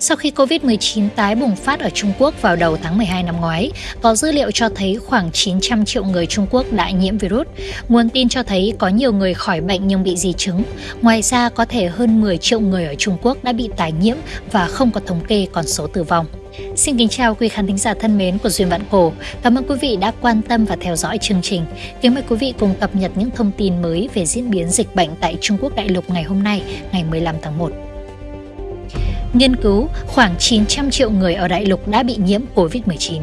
Sau khi COVID-19 tái bùng phát ở Trung Quốc vào đầu tháng 12 năm ngoái, có dữ liệu cho thấy khoảng 900 triệu người Trung Quốc đã nhiễm virus. Nguồn tin cho thấy có nhiều người khỏi bệnh nhưng bị di chứng. Ngoài ra, có thể hơn 10 triệu người ở Trung Quốc đã bị tái nhiễm và không có thống kê con số tử vong. Xin kính chào quý khán thính giả thân mến của Duyên Vạn Cổ. Cảm ơn quý vị đã quan tâm và theo dõi chương trình. Kính mời quý vị cùng cập nhật những thông tin mới về diễn biến dịch bệnh tại Trung Quốc đại lục ngày hôm nay, ngày 15 tháng 1. Nghiên cứu, khoảng 900 triệu người ở đại lục đã bị nhiễm COVID-19.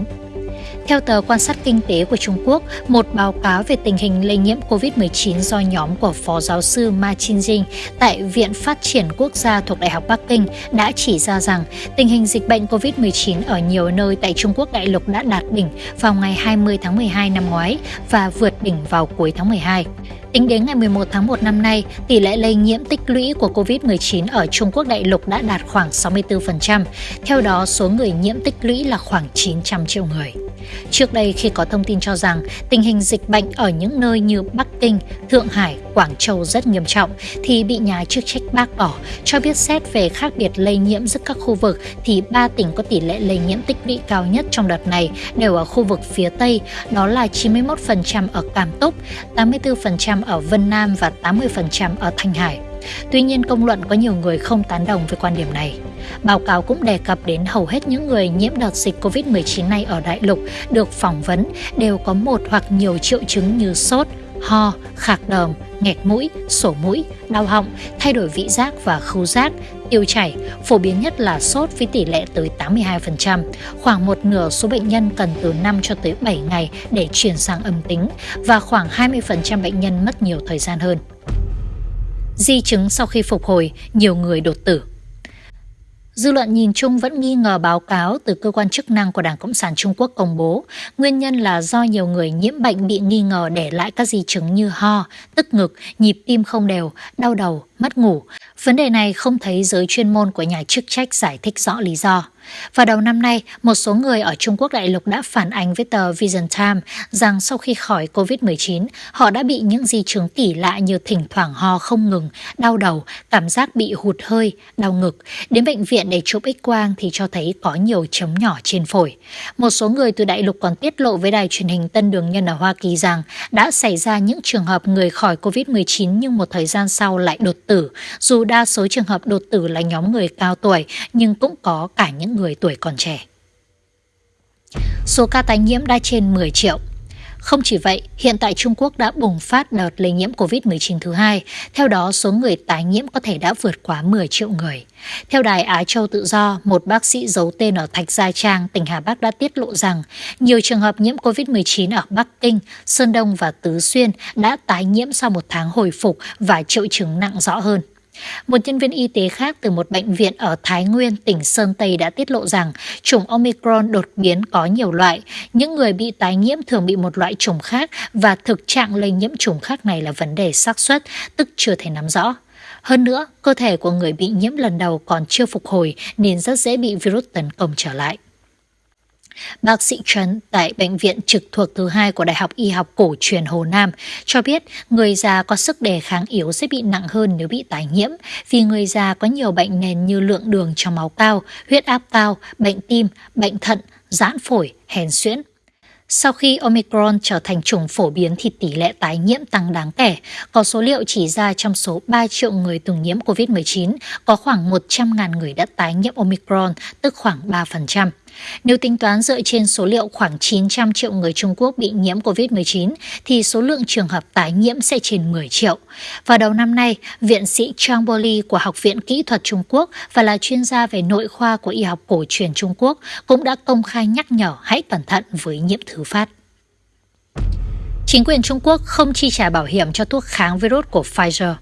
Theo tờ quan sát kinh tế của Trung Quốc, một báo cáo về tình hình lây nhiễm COVID-19 do nhóm của Phó giáo sư Ma Chinjing tại Viện Phát triển Quốc gia thuộc Đại học Bắc Kinh đã chỉ ra rằng tình hình dịch bệnh COVID-19 ở nhiều nơi tại Trung Quốc đại lục đã đạt đỉnh vào ngày 20 tháng 12 năm ngoái và vượt đỉnh vào cuối tháng 12. Tính đến ngày 11 tháng 1 năm nay, tỷ lệ lây nhiễm tích lũy của COVID-19 ở Trung Quốc đại lục đã đạt khoảng 64%. Theo đó, số người nhiễm tích lũy là khoảng 900 triệu người. Trước đây khi có thông tin cho rằng tình hình dịch bệnh ở những nơi như Bắc Kinh, Thượng Hải, Quảng Châu rất nghiêm trọng thì bị nhà chức trách bác bỏ, cho biết xét về khác biệt lây nhiễm giữa các khu vực thì ba tỉnh có tỷ lệ lây nhiễm tích lũy cao nhất trong đợt này đều ở khu vực phía Tây, đó là 91% ở Cam Túc, 84% ở Vân Nam và 80% ở Thanh Hải. Tuy nhiên, công luận có nhiều người không tán đồng với quan điểm này. Báo cáo cũng đề cập đến hầu hết những người nhiễm đợt dịch COVID-19 này ở đại lục được phỏng vấn đều có một hoặc nhiều triệu chứng như sốt, ho, khạc đờm, nghẹt mũi, sổ mũi, đau họng, thay đổi vị giác và khứu giác, tiêu chảy, phổ biến nhất là sốt với tỷ lệ tới 82%. Khoảng một nửa số bệnh nhân cần từ 5 cho tới 7 ngày để chuyển sang âm tính và khoảng 20% bệnh nhân mất nhiều thời gian hơn. Di chứng sau khi phục hồi, nhiều người đột tử. Dư luận nhìn chung vẫn nghi ngờ báo cáo từ cơ quan chức năng của Đảng Cộng sản Trung Quốc công bố. Nguyên nhân là do nhiều người nhiễm bệnh bị nghi ngờ để lại các di chứng như ho, tức ngực, nhịp tim không đều, đau đầu, mất ngủ. Vấn đề này không thấy giới chuyên môn của nhà chức trách giải thích rõ lý do. Vào đầu năm nay, một số người ở Trung Quốc đại lục đã phản ánh với tờ Vision Time rằng sau khi khỏi COVID-19, họ đã bị những di chứng kỳ lạ như thỉnh thoảng ho không ngừng, đau đầu, cảm giác bị hụt hơi, đau ngực. Đến bệnh viện để chụp x-quang thì cho thấy có nhiều chấm nhỏ trên phổi. Một số người từ đại lục còn tiết lộ với đài truyền hình Tân Đường Nhân ở Hoa Kỳ rằng đã xảy ra những trường hợp người khỏi COVID-19 nhưng một thời gian sau lại đột tử. Dù đa số trường hợp đột tử là nhóm người cao tuổi nhưng cũng có cả những người tuổi còn trẻ. Số ca tái nhiễm đã trên 10 triệu. Không chỉ vậy, hiện tại Trung Quốc đã bùng phát đợt lây nhiễm COVID-19 thứ hai. Theo đó, số người tái nhiễm có thể đã vượt quá 10 triệu người. Theo đài Á Châu Tự Do, một bác sĩ giấu tên ở Thạch Gia Trang, tỉnh Hà Bắc đã tiết lộ rằng nhiều trường hợp nhiễm COVID-19 ở Bắc Kinh, Sơn Đông và Tứ Xuyên đã tái nhiễm sau một tháng hồi phục và triệu chứng nặng rõ hơn. Một nhân viên y tế khác từ một bệnh viện ở Thái Nguyên, tỉnh Sơn Tây đã tiết lộ rằng chủng Omicron đột biến có nhiều loại. Những người bị tái nhiễm thường bị một loại chủng khác và thực trạng lây nhiễm chủng khác này là vấn đề xác suất, tức chưa thể nắm rõ. Hơn nữa, cơ thể của người bị nhiễm lần đầu còn chưa phục hồi nên rất dễ bị virus tấn công trở lại. Bác sĩ Trấn tại bệnh viện trực thuộc thứ hai của Đại học Y học cổ truyền Hồ Nam cho biết người già có sức đề kháng yếu sẽ bị nặng hơn nếu bị tái nhiễm vì người già có nhiều bệnh nền như lượng đường trong máu cao, huyết áp cao, bệnh tim, bệnh thận, giãn phổi, hèn xuyễn. Sau khi Omicron trở thành chủng phổ biến thì tỷ lệ tái nhiễm tăng đáng kể. Có số liệu chỉ ra trong số 3 triệu người từng nhiễm COVID-19, có khoảng 100.000 người đã tái nhiễm Omicron, tức khoảng 3%. Nếu tính toán dựa trên số liệu khoảng 900 triệu người Trung Quốc bị nhiễm COVID-19, thì số lượng trường hợp tái nhiễm sẽ trên 10 triệu. Vào đầu năm nay, viện sĩ Chang Boli của Học viện Kỹ thuật Trung Quốc và là chuyên gia về nội khoa của y học cổ truyền Trung Quốc cũng đã công khai nhắc nhở hãy cẩn thận với nhiễm thứ phát. Chính quyền Trung Quốc không chi trả bảo hiểm cho thuốc kháng virus của Pfizer.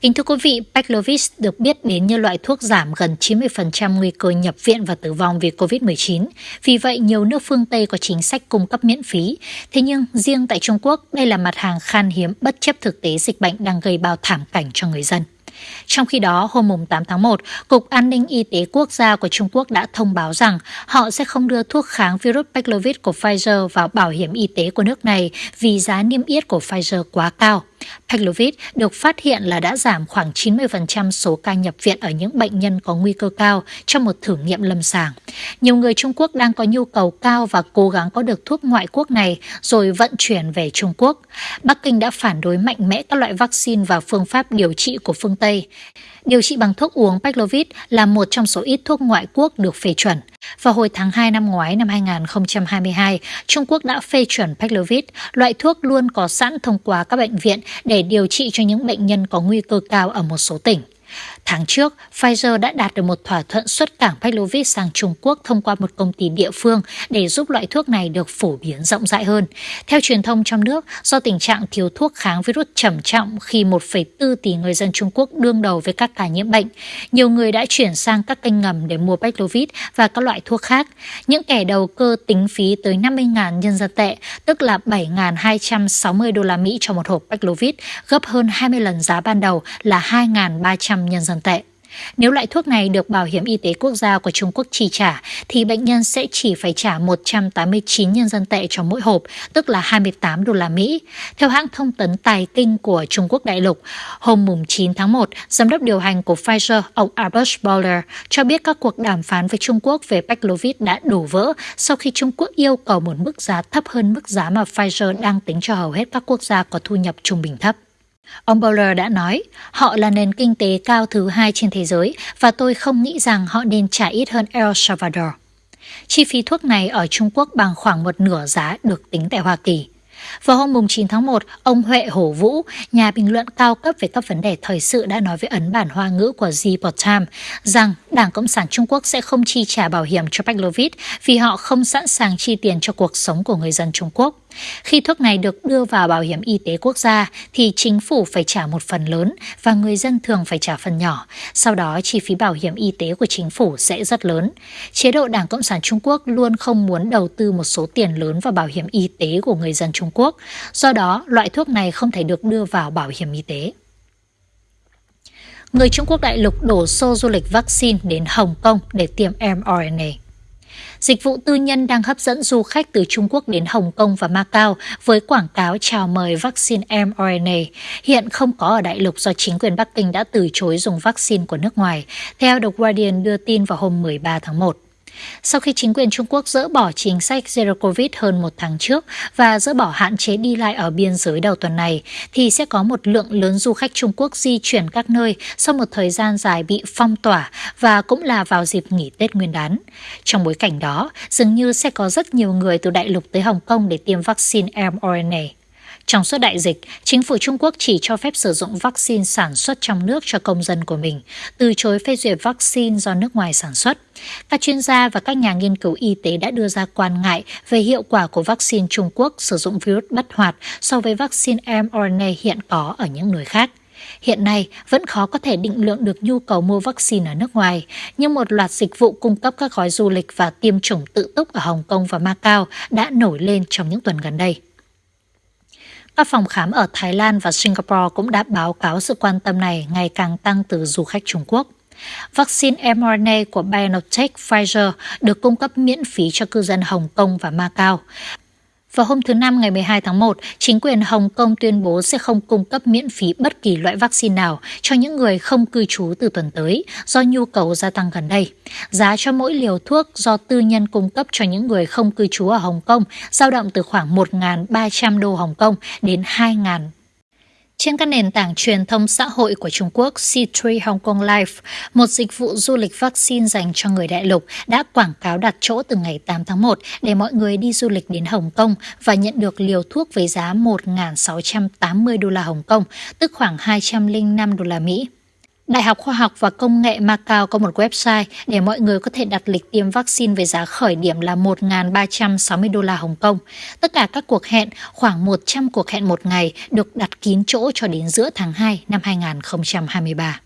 Kính thưa quý vị, Paxlovid được biết đến như loại thuốc giảm gần 90% nguy cơ nhập viện và tử vong vì COVID-19. Vì vậy, nhiều nước phương Tây có chính sách cung cấp miễn phí. Thế nhưng, riêng tại Trung Quốc, đây là mặt hàng khan hiếm bất chấp thực tế dịch bệnh đang gây bao thảm cảnh cho người dân. Trong khi đó, hôm 8 tháng 1, Cục An ninh Y tế Quốc gia của Trung Quốc đã thông báo rằng họ sẽ không đưa thuốc kháng virus Paxlovid của Pfizer vào bảo hiểm y tế của nước này vì giá niêm yết của Pfizer quá cao. Paxlovid được phát hiện là đã giảm khoảng 90% số ca nhập viện ở những bệnh nhân có nguy cơ cao trong một thử nghiệm lâm sàng. Nhiều người Trung Quốc đang có nhu cầu cao và cố gắng có được thuốc ngoại quốc này rồi vận chuyển về Trung Quốc. Bắc Kinh đã phản đối mạnh mẽ các loại vaccine và phương pháp điều trị của phương Tây. Điều trị bằng thuốc uống Paxlovid là một trong số ít thuốc ngoại quốc được phê chuẩn. Vào hồi tháng 2 năm ngoái năm 2022, Trung Quốc đã phê chuẩn Paxlovid, loại thuốc luôn có sẵn thông qua các bệnh viện để điều trị cho những bệnh nhân có nguy cơ cao ở một số tỉnh. Tháng trước, Pfizer đã đạt được một thỏa thuận xuất cảng Paxlovid sang Trung Quốc thông qua một công ty địa phương để giúp loại thuốc này được phổ biến rộng rãi hơn. Theo truyền thông trong nước, do tình trạng thiếu thuốc kháng virus trầm trọng khi 1,4 tỷ người dân Trung Quốc đương đầu với các ca nhiễm bệnh, nhiều người đã chuyển sang các kênh ngầm để mua Paxlovid và các loại thuốc khác. Những kẻ đầu cơ tính phí tới 50.000 nhân dân tệ, tức là 7.260 đô la Mỹ cho một hộp Paxlovid, gấp hơn 20 lần giá ban đầu là 2.300 nhân dân tệ. Nếu loại thuốc này được Bảo hiểm Y tế Quốc gia của Trung Quốc chi trả, thì bệnh nhân sẽ chỉ phải trả 189 nhân dân tệ cho mỗi hộp, tức là 28 đô la Mỹ. Theo hãng thông tấn Tài Kinh của Trung Quốc đại lục, hôm 9 tháng 1, giám đốc điều hành của Pfizer, ông Albert Boller, cho biết các cuộc đàm phán với Trung Quốc về Paxlovid đã đổ vỡ sau khi Trung Quốc yêu cầu một mức giá thấp hơn mức giá mà Pfizer đang tính cho hầu hết các quốc gia có thu nhập trung bình thấp. Ông Bowler đã nói, họ là nền kinh tế cao thứ hai trên thế giới và tôi không nghĩ rằng họ nên trả ít hơn El Salvador. Chi phí thuốc này ở Trung Quốc bằng khoảng một nửa giá được tính tại Hoa Kỳ. Vào hôm 9 tháng 1, ông Huệ Hổ Vũ, nhà bình luận cao cấp về các vấn đề thời sự đã nói với ấn bản hoa ngữ của The Time rằng Đảng Cộng sản Trung Quốc sẽ không chi trả bảo hiểm cho Paxlovid vì họ không sẵn sàng chi tiền cho cuộc sống của người dân Trung Quốc. Khi thuốc này được đưa vào bảo hiểm y tế quốc gia thì chính phủ phải trả một phần lớn và người dân thường phải trả phần nhỏ. Sau đó chi phí bảo hiểm y tế của chính phủ sẽ rất lớn. Chế độ Đảng Cộng sản Trung Quốc luôn không muốn đầu tư một số tiền lớn vào bảo hiểm y tế của người dân Trung Quốc. Do đó, loại thuốc này không thể được đưa vào bảo hiểm y tế. Người Trung Quốc đại lục đổ xô du lịch vaccine đến Hồng Kông để tiêm mRNA. Dịch vụ tư nhân đang hấp dẫn du khách từ Trung Quốc đến Hồng Kông và Macau với quảng cáo chào mời vaccine mRNA. Hiện không có ở đại lục do chính quyền Bắc Kinh đã từ chối dùng vaccine của nước ngoài, theo The Guardian đưa tin vào hôm 13 tháng 1. Sau khi chính quyền Trung Quốc dỡ bỏ chính sách Zero Covid hơn một tháng trước và dỡ bỏ hạn chế đi lại ở biên giới đầu tuần này, thì sẽ có một lượng lớn du khách Trung Quốc di chuyển các nơi sau một thời gian dài bị phong tỏa và cũng là vào dịp nghỉ Tết Nguyên đán. Trong bối cảnh đó, dường như sẽ có rất nhiều người từ đại lục tới Hồng Kông để tiêm vaccine mRNA. Trong suốt đại dịch, chính phủ Trung Quốc chỉ cho phép sử dụng vaccine sản xuất trong nước cho công dân của mình, từ chối phê duyệt vaccine do nước ngoài sản xuất. Các chuyên gia và các nhà nghiên cứu y tế đã đưa ra quan ngại về hiệu quả của vaccine Trung Quốc sử dụng virus bất hoạt so với vaccine mRNA hiện có ở những nơi khác. Hiện nay, vẫn khó có thể định lượng được nhu cầu mua vaccine ở nước ngoài, nhưng một loạt dịch vụ cung cấp các gói du lịch và tiêm chủng tự túc ở Hồng Kông và Macau đã nổi lên trong những tuần gần đây. Các phòng khám ở Thái Lan và Singapore cũng đã báo cáo sự quan tâm này ngày càng tăng từ du khách Trung Quốc. Vaccine mRNA của BioNTech Pfizer được cung cấp miễn phí cho cư dân Hồng Kông và Macau. Vào hôm thứ Năm ngày 12 tháng 1, chính quyền Hồng Kông tuyên bố sẽ không cung cấp miễn phí bất kỳ loại vaccine nào cho những người không cư trú từ tuần tới do nhu cầu gia tăng gần đây. Giá cho mỗi liều thuốc do tư nhân cung cấp cho những người không cư trú ở Hồng Kông dao động từ khoảng 1.300 đô Hồng Kông đến 2.000 trên các nền tảng truyền thông xã hội của Trung Quốc, C3 Hong Kong Life, một dịch vụ du lịch vaccine dành cho người đại lục, đã quảng cáo đặt chỗ từ ngày 8 tháng 1 để mọi người đi du lịch đến Hồng Kông và nhận được liều thuốc với giá 1.680 đô la Hồng Kông, tức khoảng 205 đô la Mỹ. Đại học Khoa học và Công nghệ Macau có một website để mọi người có thể đặt lịch tiêm vaccine với giá khởi điểm là 1.360 đô la Hồng Kông. Tất cả các cuộc hẹn, khoảng 100 cuộc hẹn một ngày, được đặt kín chỗ cho đến giữa tháng 2 năm 2023.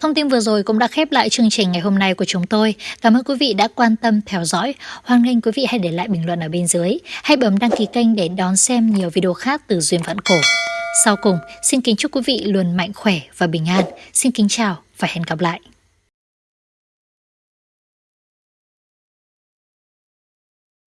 Thông tin vừa rồi cũng đã khép lại chương trình ngày hôm nay của chúng tôi. Cảm ơn quý vị đã quan tâm theo dõi. Hoan nghênh quý vị hãy để lại bình luận ở bên dưới. Hãy bấm đăng ký kênh để đón xem nhiều video khác từ Duyên Vạn Cổ. Sau cùng, xin kính chúc quý vị luôn mạnh khỏe và bình an. Xin kính chào và hẹn gặp lại.